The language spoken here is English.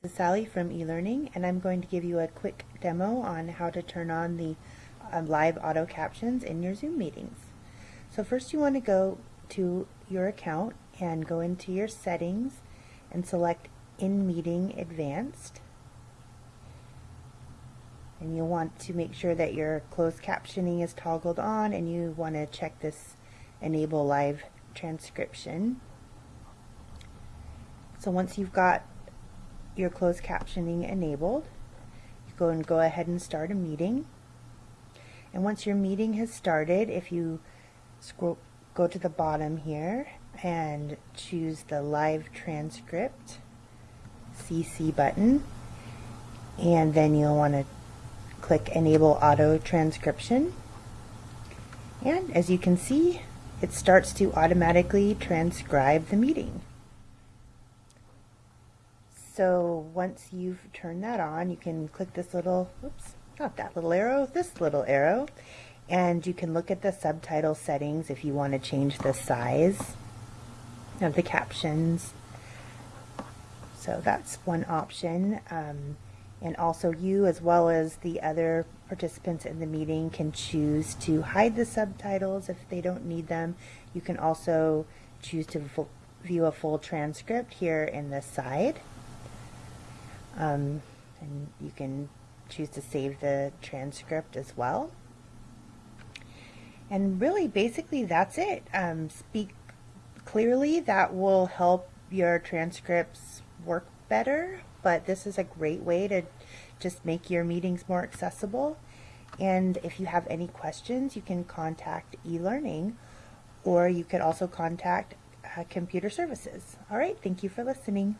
this is Sally from eLearning, and I'm going to give you a quick demo on how to turn on the um, live auto captions in your Zoom meetings. So first you want to go to your account and go into your settings and select In Meeting Advanced. And you'll want to make sure that your closed captioning is toggled on and you want to check this Enable Live Transcription. So once you've got your closed captioning enabled, you go and go ahead and start a meeting. And once your meeting has started, if you scroll, go to the bottom here and choose the live transcript CC button, and then you'll want to click enable auto transcription. And as you can see, it starts to automatically transcribe the meeting. So once you've turned that on, you can click this little, oops, not that little arrow, this little arrow, and you can look at the subtitle settings if you want to change the size of the captions. So that's one option. Um, and also you as well as the other participants in the meeting can choose to hide the subtitles if they don't need them. You can also choose to view a full transcript here in the side. Um, and you can choose to save the transcript as well. And really, basically, that's it. Um, speak clearly, that will help your transcripts work better, but this is a great way to just make your meetings more accessible. And if you have any questions, you can contact eLearning, or you could also contact uh, Computer Services. All right, thank you for listening.